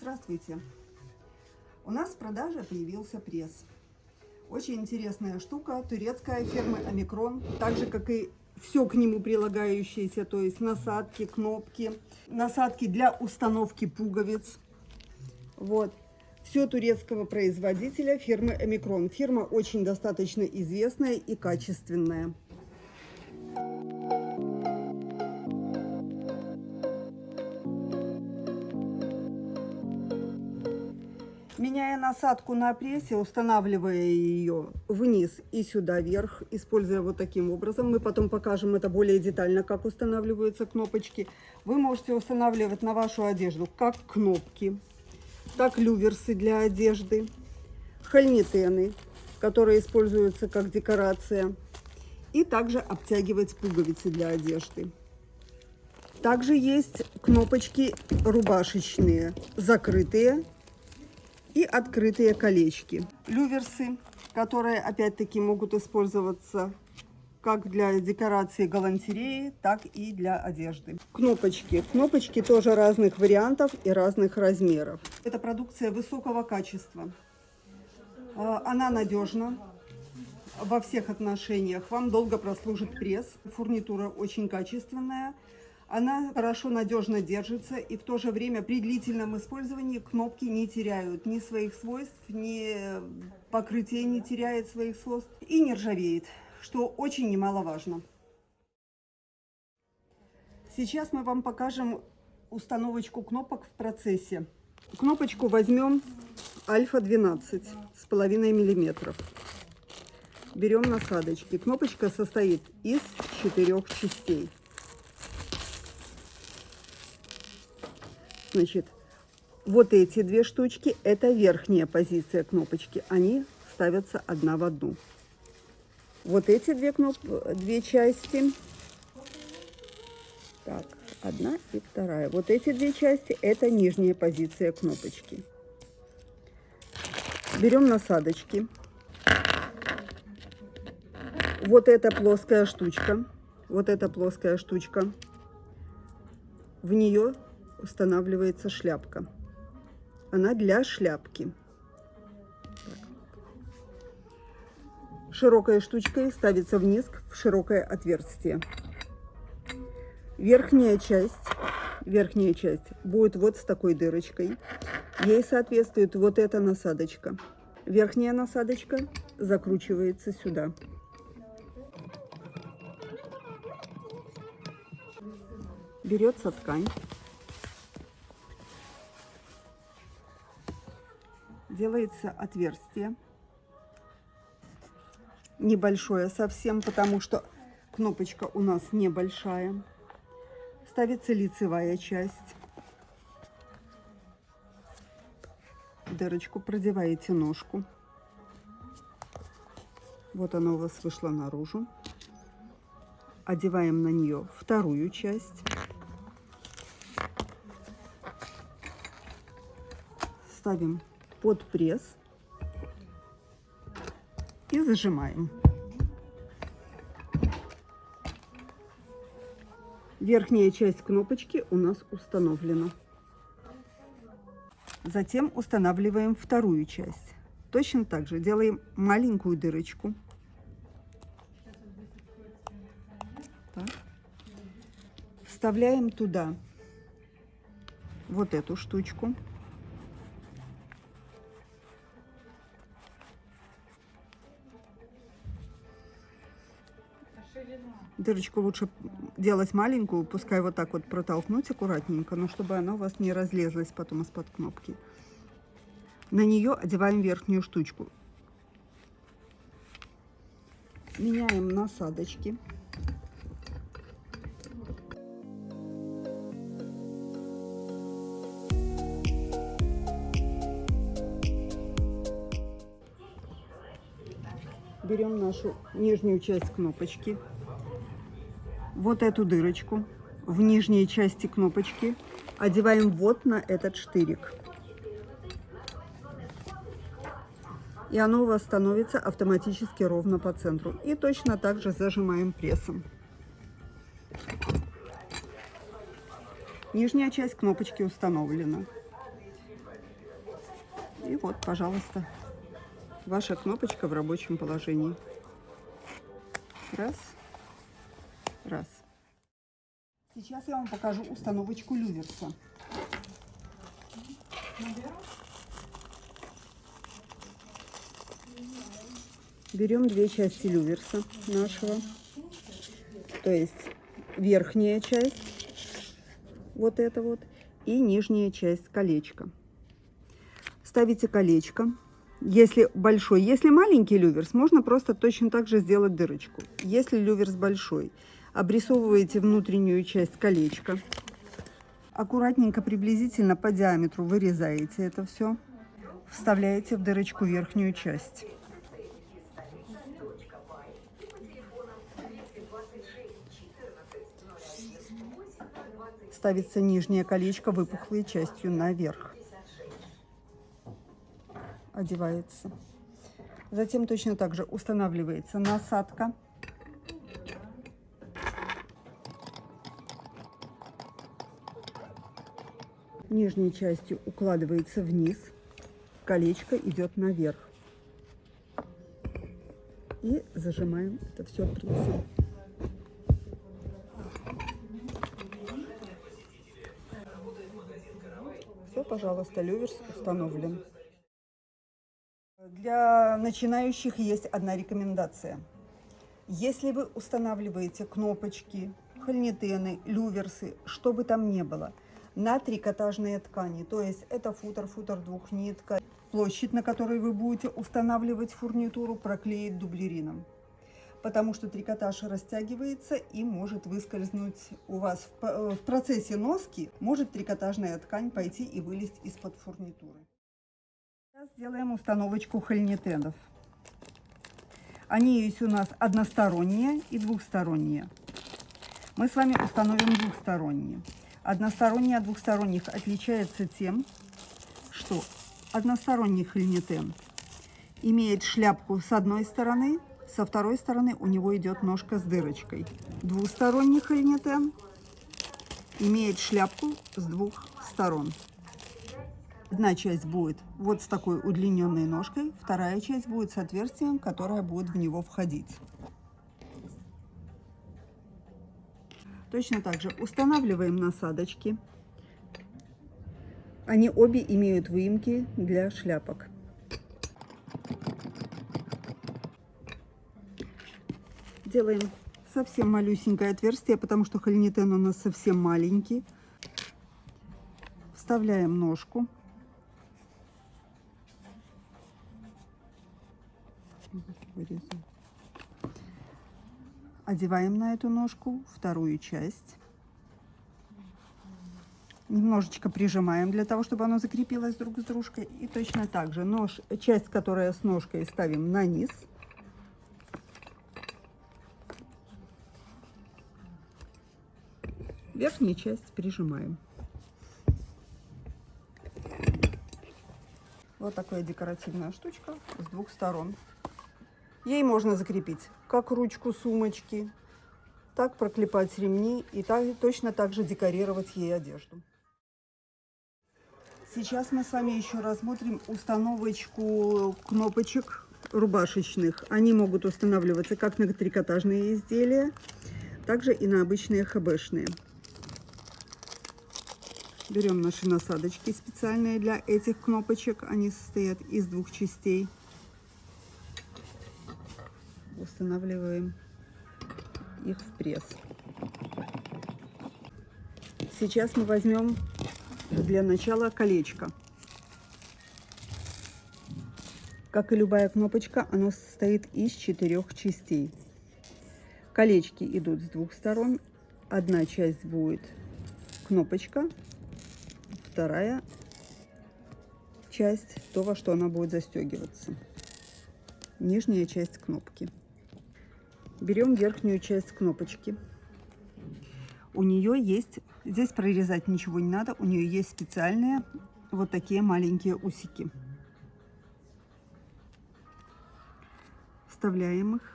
Здравствуйте! У нас в продаже появился пресс. Очень интересная штука, турецкая фирмы Омикрон, так же как и все к нему прилагающееся, то есть насадки, кнопки, насадки для установки пуговиц. Вот. Все турецкого производителя фирмы Омикрон. Фирма очень достаточно известная и качественная. Меняя насадку на прессе, устанавливая ее вниз и сюда вверх, используя вот таким образом, мы потом покажем это более детально, как устанавливаются кнопочки. Вы можете устанавливать на вашу одежду как кнопки, так люверсы для одежды, хальнитены, которые используются как декорация, и также обтягивать пуговицы для одежды. Также есть кнопочки рубашечные, закрытые и открытые колечки. Люверсы, которые опять-таки могут использоваться как для декорации галантереи, так и для одежды. Кнопочки. Кнопочки тоже разных вариантов и разных размеров. Это продукция высокого качества. А, она надежна во всех отношениях. Вам долго прослужит пресс. Фурнитура очень качественная. Она хорошо, надежно держится и в то же время при длительном использовании кнопки не теряют ни своих свойств, ни покрытие не теряет своих свойств и не ржавеет, что очень немаловажно. Сейчас мы вам покажем установочку кнопок в процессе. Кнопочку возьмем альфа 12 с половиной миллиметров. Берем насадочки. Кнопочка состоит из четырех частей. Значит, вот эти две штучки, это верхняя позиция кнопочки. Они ставятся одна в одну. Вот эти две, кноп... две части. Так, одна и вторая. Вот эти две части, это нижняя позиция кнопочки. Берем насадочки. Вот эта плоская штучка. Вот эта плоская штучка. В нее устанавливается шляпка. Она для шляпки. Так. Широкой штучкой ставится вниз в широкое отверстие. Верхняя часть, верхняя часть будет вот с такой дырочкой. Ей соответствует вот эта насадочка. Верхняя насадочка закручивается сюда. Берется ткань. Делается отверстие. Небольшое совсем, потому что кнопочка у нас небольшая. Ставится лицевая часть. Дырочку продеваете ножку. Вот она у вас вышла наружу. Одеваем на нее вторую часть. Ставим под пресс и зажимаем. Верхняя часть кнопочки у нас установлена. Затем устанавливаем вторую часть. Точно так же делаем маленькую дырочку. Так. Вставляем туда вот эту штучку. Дырочку лучше делать маленькую, пускай вот так вот протолкнуть аккуратненько, но чтобы она у вас не разлезлась потом из-под кнопки. На нее одеваем верхнюю штучку. Меняем насадочки. берем нашу нижнюю часть кнопочки, вот эту дырочку в нижней части кнопочки одеваем вот на этот штырик. И оно у вас становится автоматически ровно по центру. И точно так же зажимаем прессом. Нижняя часть кнопочки установлена. И вот, пожалуйста, ваша кнопочка в рабочем положении. Раз, раз. Сейчас я вам покажу установочку люверса. Берем две части люверса нашего. То есть верхняя часть, вот это вот, и нижняя часть колечка. Ставите колечко. Если большой, если маленький люверс, можно просто точно так же сделать дырочку. Если люверс большой, обрисовываете внутреннюю часть колечка. Аккуратненько, приблизительно по диаметру вырезаете это все. Вставляете в дырочку верхнюю часть. ставится нижнее колечко выпуклой частью наверх. Одевается. Затем точно так же устанавливается насадка. Нижней частью укладывается вниз. Колечко идет наверх. И зажимаем это все прессом. Все, пожалуйста, люверс установлен. Для начинающих есть одна рекомендация. Если вы устанавливаете кнопочки, хольнитены, люверсы, что бы там ни было, на трикотажные ткани, то есть это футер, футер двухнитка, площадь, на которой вы будете устанавливать фурнитуру, проклеить дублерином потому что трикотаж растягивается и может выскользнуть у вас в, э, в процессе носки, может трикотажная ткань пойти и вылезть из-под фурнитуры. Сейчас сделаем установочку хольнитенов. Они есть у нас односторонние и двухсторонние. Мы с вами установим двухсторонние. Односторонние от двухсторонних отличается тем, что односторонний хольнитен имеет шляпку с одной стороны, со второй стороны у него идет ножка с дырочкой. Двусторонний хольнитен имеет шляпку с двух сторон. Одна часть будет вот с такой удлиненной ножкой, вторая часть будет с отверстием, которое будет в него входить. Точно так же устанавливаем насадочки. Они обе имеют выемки для шляпок. Делаем совсем малюсенькое отверстие, потому что хольнитен у нас совсем маленький. Вставляем ножку. Одеваем на эту ножку вторую часть. Немножечко прижимаем для того, чтобы оно закрепилось друг с дружкой. И точно так же нож, часть, которая с ножкой, ставим на низ. Верхнюю часть прижимаем. Вот такая декоративная штучка с двух сторон. Ей можно закрепить как ручку сумочки, так проклепать ремни и так, точно так же декорировать ей одежду. Сейчас мы с вами еще рассмотрим установочку кнопочек рубашечных. Они могут устанавливаться как на трикотажные изделия, также и на обычные хбшные. Берем наши насадочки специальные для этих кнопочек. Они состоят из двух частей. Устанавливаем их в пресс. Сейчас мы возьмем для начала колечко. Как и любая кнопочка, оно состоит из четырех частей. Колечки идут с двух сторон. Одна часть будет кнопочка, вторая часть, то, во что она будет застегиваться. Нижняя часть кнопки. Берем верхнюю часть кнопочки. У нее есть, здесь прорезать ничего не надо, у нее есть специальные вот такие маленькие усики. Вставляем их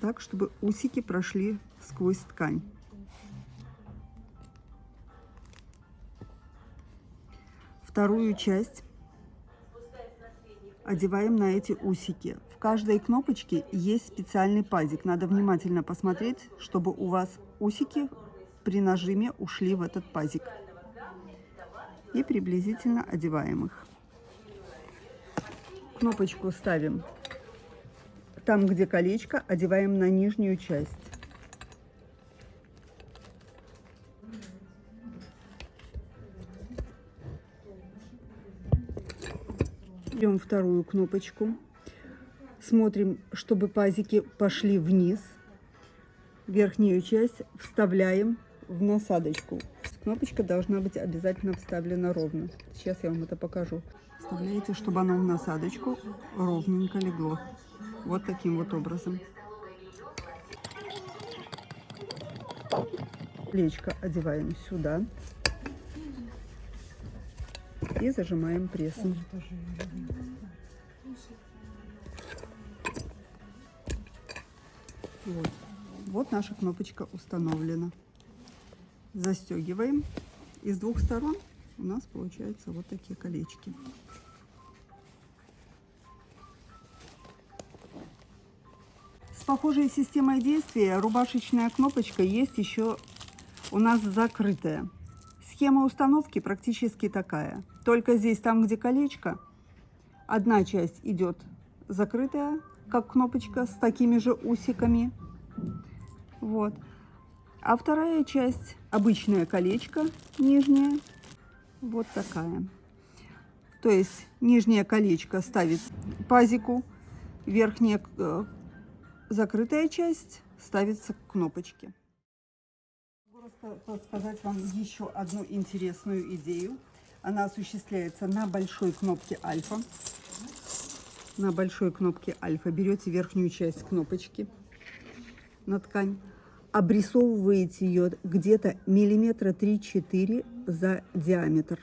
так, чтобы усики прошли сквозь ткань. Вторую часть одеваем на эти усики. В каждой кнопочке есть специальный пазик. Надо внимательно посмотреть, чтобы у вас усики при нажиме ушли в этот пазик. И приблизительно одеваем их. Кнопочку ставим там, где колечко, одеваем на нижнюю часть. Берем вторую кнопочку. Смотрим, чтобы пазики пошли вниз. Верхнюю часть вставляем в насадочку. Кнопочка должна быть обязательно вставлена ровно. Сейчас я вам это покажу. Вставляете, чтобы оно в насадочку ровненько легло. Вот таким вот образом. Плечко одеваем сюда. И зажимаем прессом. Вот. вот наша кнопочка установлена. Застегиваем. И с двух сторон у нас получаются вот такие колечки. С похожей системой действия рубашечная кнопочка есть еще у нас закрытая. Схема установки практически такая. Только здесь, там, где колечко, одна часть идет закрытая, как кнопочка, с такими же усиками. Вот. А вторая часть, обычное колечко, нижнее, вот такая. То есть нижнее колечко ставит пазику, верхнее э, закрытая часть ставится к кнопочке. Могу сказать вам еще одну интересную идею. Она осуществляется на большой кнопке альфа. На большой кнопке альфа берете верхнюю часть кнопочки на ткань, обрисовываете ее где-то миллиметра 3-4 за диаметр.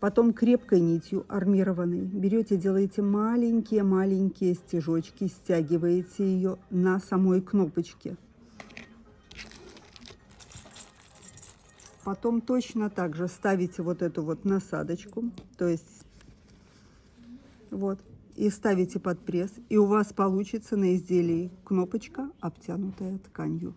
Потом крепкой нитью армированной берете, делаете маленькие-маленькие стежочки, стягиваете ее на самой кнопочке. Потом точно так же ставите вот эту вот насадочку, то есть вот, и ставите под пресс, и у вас получится на изделии кнопочка, обтянутая тканью.